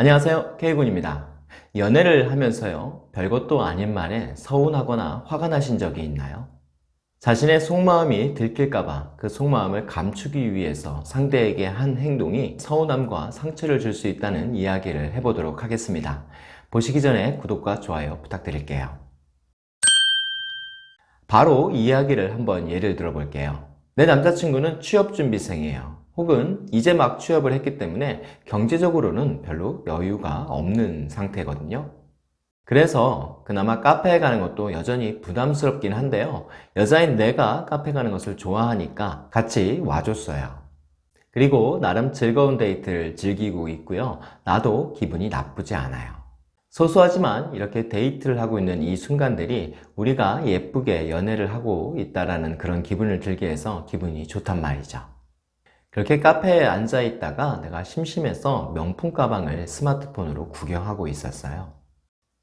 안녕하세요. K군입니다. 연애를 하면서요 별것도 아닌 말에 서운하거나 화가 나신 적이 있나요? 자신의 속마음이 들킬까봐 그 속마음을 감추기 위해서 상대에게 한 행동이 서운함과 상처를 줄 수 있다는 이야기를 해보도록 하겠습니다. 보시기 전에 구독과 좋아요 부탁드릴게요. 바로 이야기를 한번 예를 들어 볼게요. 내 남자친구는 취업준비생이에요 혹은 이제 막 취업을 했기 때문에 경제적으로는 별로 여유가 없는 상태거든요. 그래서 그나마 카페에 가는 것도 여전히 부담스럽긴 한데요. 여자인 내가 카페 가는 것을 좋아하니까 같이 와줬어요. 그리고 나름 즐거운 데이트를 즐기고 있고요. 나도 기분이 나쁘지 않아요. 소소하지만 이렇게 데이트를 하고 있는 이 순간들이 우리가 예쁘게 연애를 하고 있다는 그런 기분을 들게 해서 기분이 좋단 말이죠 그렇게 카페에 앉아 있다가 내가 심심해서 명품 가방을 스마트폰으로 구경하고 있었어요.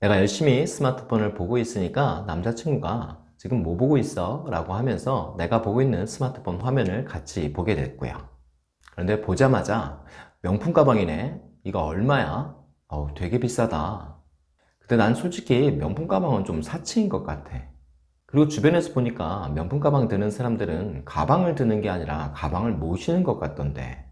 내가 열심히 스마트폰을 보고 있으니까 남자친구가 지금 뭐 보고 있어? 라고 하면서 내가 보고 있는 스마트폰 화면을 같이 보게 됐고요. 그런데 보자마자 명품 가방이네. 이거 얼마야? 어우 되게 비싸다. 근데 난 솔직히 명품 가방은 좀 사치인 것 같아 그리고 주변에서 보니까 명품 가방 드는 사람들은 가방을 드는 게 아니라 가방을 모시는 것 같던데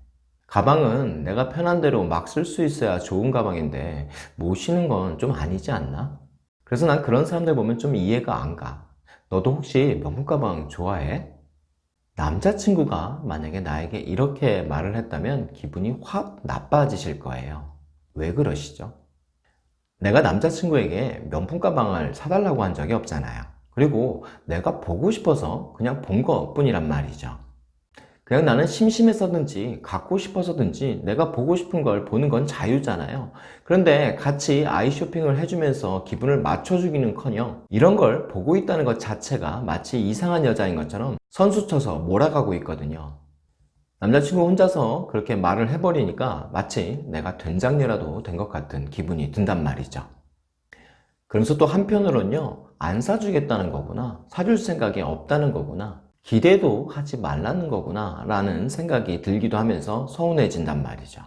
가방은 내가 편한 대로 막 쓸 수 있어야 좋은 가방인데 모시는 건 좀 아니지 않나? 그래서 난 그런 사람들 보면 좀 이해가 안 가. 너도 혹시 명품 가방 좋아해? 남자친구가 만약에 나에게 이렇게 말을 했다면 기분이 확 나빠지실 거예요. 왜 그러시죠? 내가 남자친구에게 명품 가방을 사달라고 한 적이 없잖아요. 그리고 내가 보고 싶어서 그냥 본 것 뿐이란 말이죠. 그냥 나는 심심해서든지 갖고 싶어서든지 내가 보고 싶은 걸 보는 건 자유잖아요. 그런데 같이 아이 쇼핑을 해주면서 기분을 맞춰주기는 커녕 이런 걸 보고 있다는 것 자체가 마치 이상한 여자인 것처럼 선수쳐서 몰아가고 있거든요. 남자친구 혼자서 그렇게 말을 해버리니까 마치 내가 된장녀라도 된 것 같은 기분이 든단 말이죠. 그러면서 또 한편으로는요 안 사주겠다는 거구나 사줄 생각이 없다는 거구나 기대도 하지 말라는 거구나 라는 생각이 들기도 하면서 서운해진단 말이죠.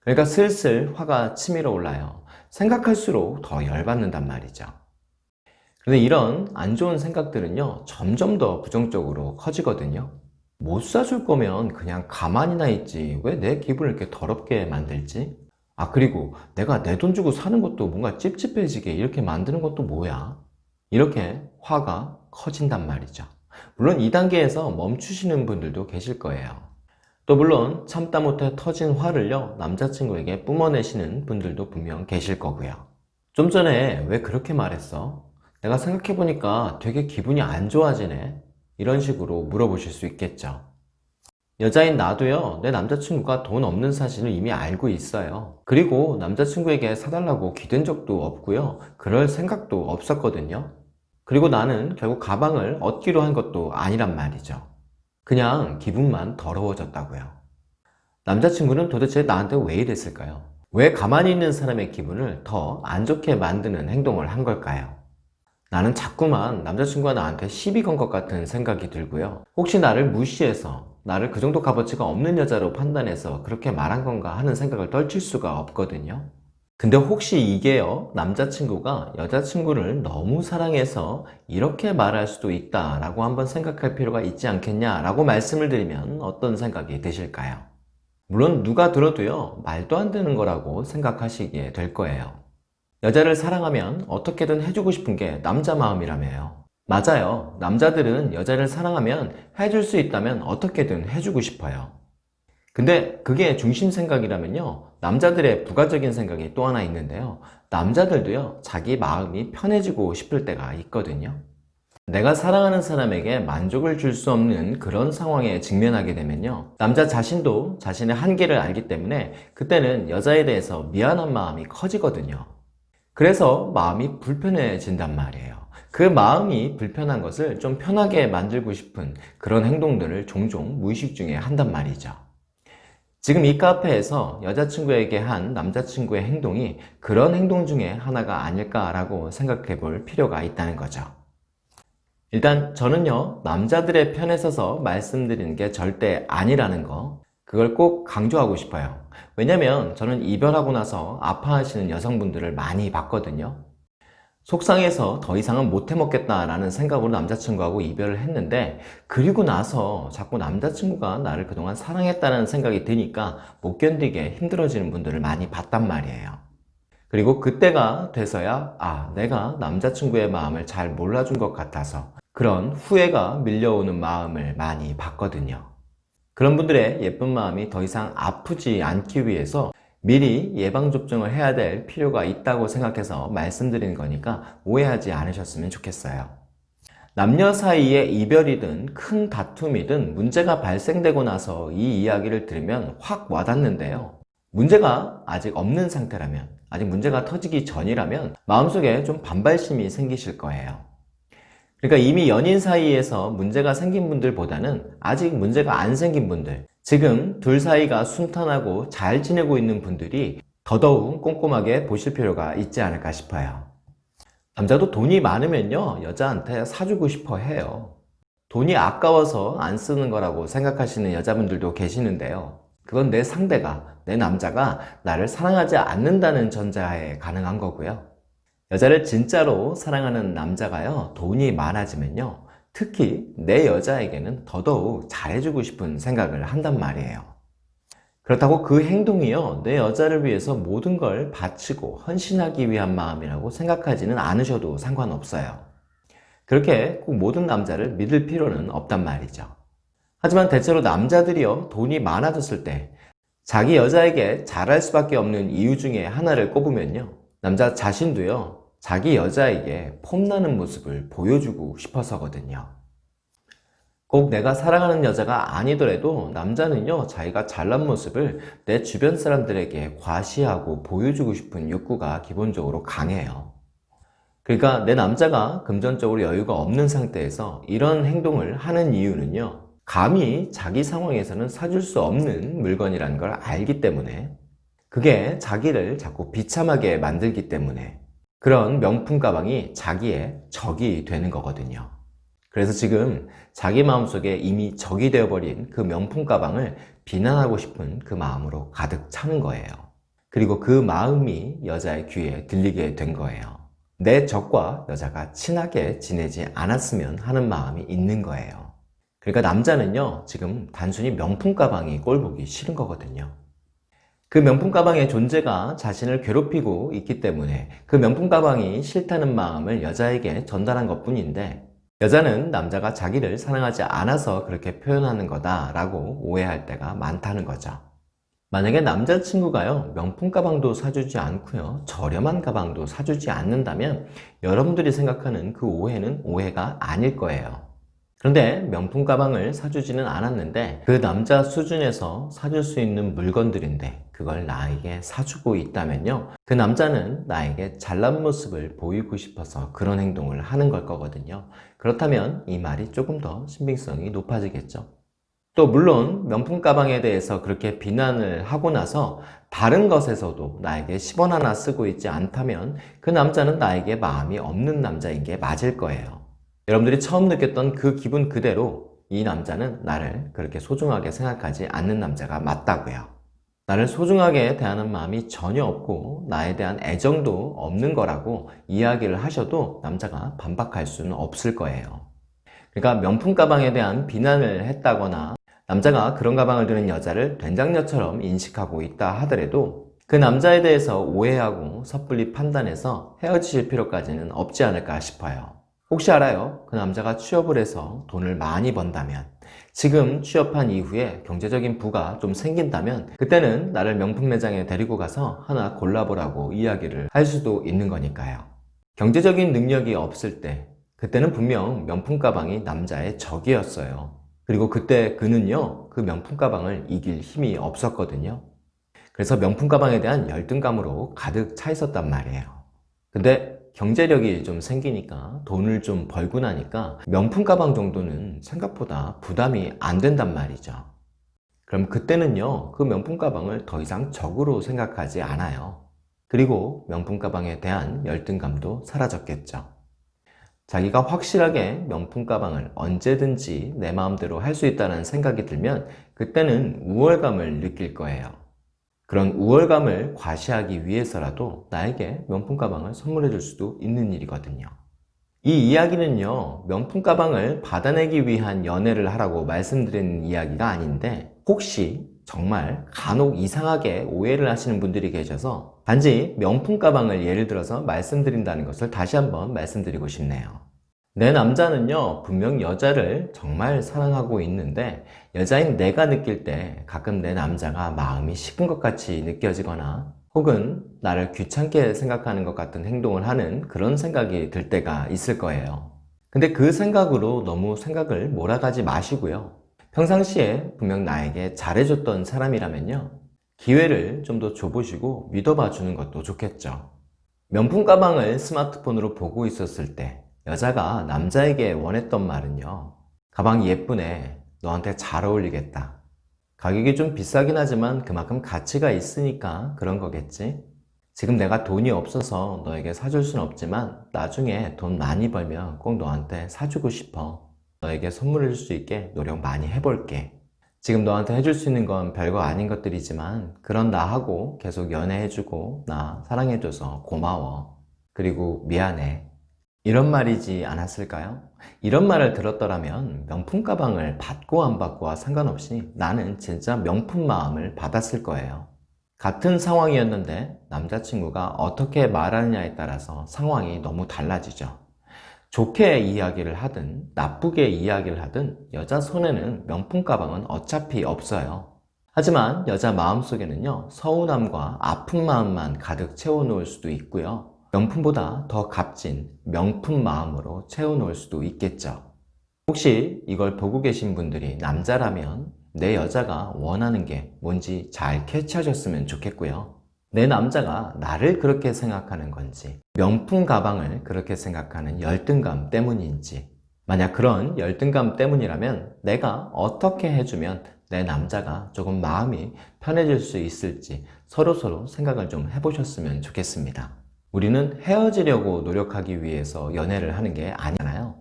그러니까 슬슬 화가 치밀어 올라요. 생각할수록 더 열받는단 말이죠. 그런데 이런 안 좋은 생각들은요 점점 더 부정적으로 커지거든요. 못 사줄 거면 그냥 가만히나 있지. 왜 내 기분을 이렇게 더럽게 만들지? 아 그리고 내가 내 돈 주고 사는 것도 뭔가 찝찝해지게 이렇게 만드는 것도 뭐야? 이렇게 화가 커진단 말이죠. 물론 2단계에서 멈추시는 분들도 계실 거예요. 또 물론 참다 못해 터진 화를요 남자친구에게 뿜어내시는 분들도 분명 계실 거고요. 좀 전에 왜 그렇게 말했어? 내가 생각해보니까 되게 기분이 안 좋아지네. 이런 식으로 물어보실 수 있겠죠 여자인 나도요 내 남자친구가 돈 없는 사실을 이미 알고 있어요. 그리고 남자친구에게 사달라고 기댄 적도 없고요. 그럴 생각도 없었거든요. 그리고 나는 결국 가방을 얻기로 한 것도 아니란 말이죠. 그냥 기분만 더러워졌다고요. 남자친구는 도대체 나한테 왜 이랬을까요? 왜 가만히 있는 사람의 기분을 더 안 좋게 만드는 행동을 한 걸까요? 나는 자꾸만 남자친구가 나한테 시비 건 것 같은 생각이 들고요. 혹시 나를 무시해서 나를 그 정도 값어치가 없는 여자로 판단해서 그렇게 말한 건가 하는 생각을 떨칠 수가 없거든요. 근데 혹시 이게요? 남자친구가 여자친구를 너무 사랑해서 이렇게 말할 수도 있다 라고 한번 생각할 필요가 있지 않겠냐 라고 말씀을 드리면 어떤 생각이 드실까요? 물론 누가 들어도요 말도 안 되는 거라고 생각하시게 될 거예요. 여자를 사랑하면 어떻게든 해주고 싶은 게 남자 마음이라며요 맞아요. 남자들은 여자를 사랑하면 해줄 수 있다면 어떻게든 해주고 싶어요. 근데 그게 중심 생각이라면요. 남자들의 부가적인 생각이 또 하나 있는데요. 남자들도요 자기 마음이 편해지고 싶을 때가 있거든요. 내가 사랑하는 사람에게 만족을 줄 수 없는 그런 상황에 직면하게 되면요. 남자 자신도 자신의 한계를 알기 때문에 그때는 여자에 대해서 미안한 마음이 커지거든요. 그래서 마음이 불편해진단 말이에요 그 마음이 불편한 것을 좀 편하게 만들고 싶은 그런 행동들을 종종 무의식 중에 한단 말이죠 지금 이 카페에서 여자친구에게 한 남자친구의 행동이 그런 행동 중에 하나가 아닐까라고 생각해 볼 필요가 있다는 거죠. 일단 저는요 남자들의 편에 서서 말씀드리는 게 절대 아니라는 거 그걸 꼭 강조하고 싶어요. 왜냐면 저는 이별하고 나서 아파하시는 여성분들을 많이 봤거든요. 속상해서 더 이상은 못 해먹겠다라는 생각으로 남자친구하고 이별을 했는데 그리고 나서 자꾸 남자친구가 나를 그동안 사랑했다는 생각이 드니까 못 견디게 힘들어지는 분들을 많이 봤단 말이에요. 그리고 그때가 돼서야 아 내가 남자친구의 마음을 잘 몰라준 것 같아서 그런 후회가 밀려오는 마음을 많이 봤거든요. 그런 분들의 예쁜 마음이 더 이상 아프지 않기 위해서 미리 예방접종을 해야 될 필요가 있다고 생각해서 말씀드리는 거니까 오해하지 않으셨으면 좋겠어요. 남녀 사이의 이별이든 큰 다툼이든 문제가 발생되고 나서 이 이야기를 들으면 확 와닿는데요. 문제가 아직 없는 상태라면, 아직 문제가 터지기 전이라면 마음속에 좀 반발심이 생기실 거예요. 그러니까 이미 연인 사이에서 문제가 생긴 분들보다는 아직 문제가 안 생긴 분들 지금 둘 사이가 순탄하고 잘 지내고 있는 분들이 더더욱 꼼꼼하게 보실 필요가 있지 않을까 싶어요. 남자도 돈이 많으면요 여자한테 사주고 싶어 해요. 돈이 아까워서 안 쓰는 거라고 생각하시는 여자분들도 계시는데요. 그건 내 상대가 내 남자가 나를 사랑하지 않는다는 전제하에 가능한 거고요. 여자를 진짜로 사랑하는 남자가요 돈이 많아지면요 특히 내 여자에게는 더더욱 잘해주고 싶은 생각을 한단 말이에요. 그렇다고 그 행동이요 내 여자를 위해서 모든 걸 바치고 헌신하기 위한 마음이라고 생각하지는 않으셔도 상관없어요. 그렇게 꼭 모든 남자를 믿을 필요는 없단 말이죠. 하지만 대체로 남자들이요 돈이 많아졌을 때 자기 여자에게 잘할 수밖에 없는 이유 중에 하나를 꼽으면요 남자 자신도요 자기 여자에게 폼나는 모습을 보여주고 싶어서거든요. 꼭 내가 사랑하는 여자가 아니더라도 남자는요 자기가 잘난 모습을 내 주변 사람들에게 과시하고 보여주고 싶은 욕구가 기본적으로 강해요. 그러니까 내 남자가 금전적으로 여유가 없는 상태에서 이런 행동을 하는 이유는요 감히 자기 상황에서는 사줄 수 없는 물건이라는 걸 알기 때문에 그게 자기를 자꾸 비참하게 만들기 때문에 그런 명품 가방이 자기의 적이 되는 거거든요. 그래서 지금 자기 마음속에 이미 적이 되어버린 그 명품 가방을 비난하고 싶은 그 마음으로 가득 차는 거예요. 그리고 그 마음이 여자의 귀에 들리게 된 거예요. 내 적과 여자가 친하게 지내지 않았으면 하는 마음이 있는 거예요. 그러니까 남자는요 지금 단순히 명품 가방이 꼴보기 싫은 거거든요 그 명품 가방의 존재가 자신을 괴롭히고 있기 때문에 그 명품 가방이 싫다는 마음을 여자에게 전달한 것 뿐인데 여자는 남자가 자기를 사랑하지 않아서 그렇게 표현하는 거다 라고 오해할 때가 많다는 거죠. 만약에 남자친구가요 명품 가방도 사주지 않고요 저렴한 가방도 사주지 않는다면 여러분들이 생각하는 그 오해는 오해가 아닐 거예요 그런데 명품 가방을 사주지는 않았는데 그 남자 수준에서 사줄 수 있는 물건들인데 그걸 나에게 사주고 있다면요. 그 남자는 나에게 잘난 모습을 보이고 싶어서 그런 행동을 하는 걸 거거든요. 그렇다면 이 말이 조금 더 신빙성이 높아지겠죠. 또 물론 명품 가방에 대해서 그렇게 비난을 하고 나서 다른 것에서도 나에게 10원 하나 쓰고 있지 않다면 그 남자는 나에게 마음이 없는 남자인 게 맞을 거예요 여러분들이 처음 느꼈던 그 기분 그대로 이 남자는 나를 그렇게 소중하게 생각하지 않는 남자가 맞다고요. 나를 소중하게 대하는 마음이 전혀 없고 나에 대한 애정도 없는 거라고 이야기를 하셔도 남자가 반박할 수는 없을 거예요. 그러니까 명품 가방에 대한 비난을 했다거나 남자가 그런 가방을 드는 여자를 된장녀처럼 인식하고 있다 하더라도 그 남자에 대해서 오해하고 섣불리 판단해서 헤어지실 필요까지는 없지 않을까 싶어요 혹시 알아요? 그 남자가 취업을 해서 돈을 많이 번다면 지금 취업한 이후에 경제적인 부가 좀 생긴다면 그때는 나를 명품 매장에 데리고 가서 하나 골라보라고 이야기를 할 수도 있는 거니까요. 경제적인 능력이 없을 때 그때는 분명 명품 가방이 남자의 적이었어요. 그리고 그때 그는요 그 명품 가방을 이길 힘이 없었거든요. 그래서 명품 가방에 대한 열등감으로 가득 차 있었단 말이에요. 근데 경제력이 좀 생기니까 돈을 좀 벌고 나니까 명품 가방 정도는 생각보다 부담이 안 된단 말이죠. 그럼 그때는요 그 명품 가방을 더 이상 적으로 생각하지 않아요. 그리고 명품 가방에 대한 열등감도 사라졌겠죠. 자기가 확실하게 명품 가방을 언제든지 내 마음대로 할 수 있다는 생각이 들면 그때는 우월감을 느낄 거예요. 그런 우월감을 과시하기 위해서라도 나에게 명품 가방을 선물해 줄 수도 있는 일이거든요. 이 이야기는요, 명품 가방을 받아내기 위한 연애를 하라고 말씀드리는 이야기가 아닌데, 혹시 정말 간혹 이상하게 오해를 하시는 분들이 계셔서 단지 명품 가방을 예를 들어서 말씀드린다는 것을 다시 한번 말씀드리고 싶네요. 내 남자는요, 분명 여자를 정말 사랑하고 있는데, 여자인 내가 느낄 때 가끔 내 남자가 마음이 식은 것 같이 느껴지거나, 혹은 나를 귀찮게 생각하는 것 같은 행동을 하는 그런 생각이 들 때가 있을 거예요. 근데 그 생각으로 너무 생각을 몰아가지 마시고요. 평상시에 분명 나에게 잘해줬던 사람이라면요. 기회를 좀 더 줘보시고 믿어봐 주는 것도 좋겠죠. 명품 가방을 스마트폰으로 보고 있었을 때 여자가 남자에게 원했던 말은요. 가방이 예쁘네. 너한테 잘 어울리겠다. 가격이 좀 비싸긴 하지만 그만큼 가치가 있으니까 그런 거겠지. 지금 내가 돈이 없어서 너에게 사줄 순 없지만 나중에 돈 많이 벌면 꼭 너한테 사주고 싶어. 너에게 선물해 줄 수 있게 노력 많이 해볼게. 지금 너한테 해줄 수 있는 건 별거 아닌 것들이지만 그런 나하고 계속 연애해주고 나 사랑해줘서 고마워. 그리고 미안해. 이런 말이지 않았을까요? 이런 말을 들었더라면 명품 가방을 받고 안 받고와 상관없이 나는 진짜 명품 마음을 받았을 거예요. 같은 상황이었는데 남자친구가 어떻게 말하느냐에 따라서 상황이 너무 달라지죠. 좋게 이야기를 하든 나쁘게 이야기를 하든 여자 손에는 명품 가방은 어차피 없어요. 하지만 여자 마음속에는요 서운함과 아픈 마음만 가득 채워놓을 수도 있고요. 명품보다 더 값진 명품 마음으로 채워놓을 수도 있겠죠. 혹시 이걸 보고 계신 분들이 남자라면 내 여자가 원하는 게 뭔지 잘 캐치하셨으면 좋겠고요. 내 남자가 나를 그렇게 생각하는 건지, 명품 가방을 그렇게 생각하는 열등감 때문인지, 만약 그런 열등감 때문이라면 내가 어떻게 해주면 내 남자가 조금 마음이 편해질 수 있을지 서로서로 생각을 좀 해보셨으면 좋겠습니다. 우리는 헤어지려고 노력하기 위해서 연애를 하는 게 아니잖아요.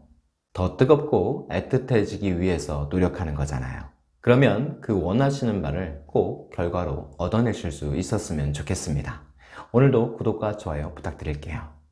더 뜨겁고 애틋해지기 위해서 노력하는 거잖아요. 그러면 그 원하시는 바를 꼭 결과로 얻어내실 수 있었으면 좋겠습니다. 오늘도 구독과 좋아요 부탁드릴게요.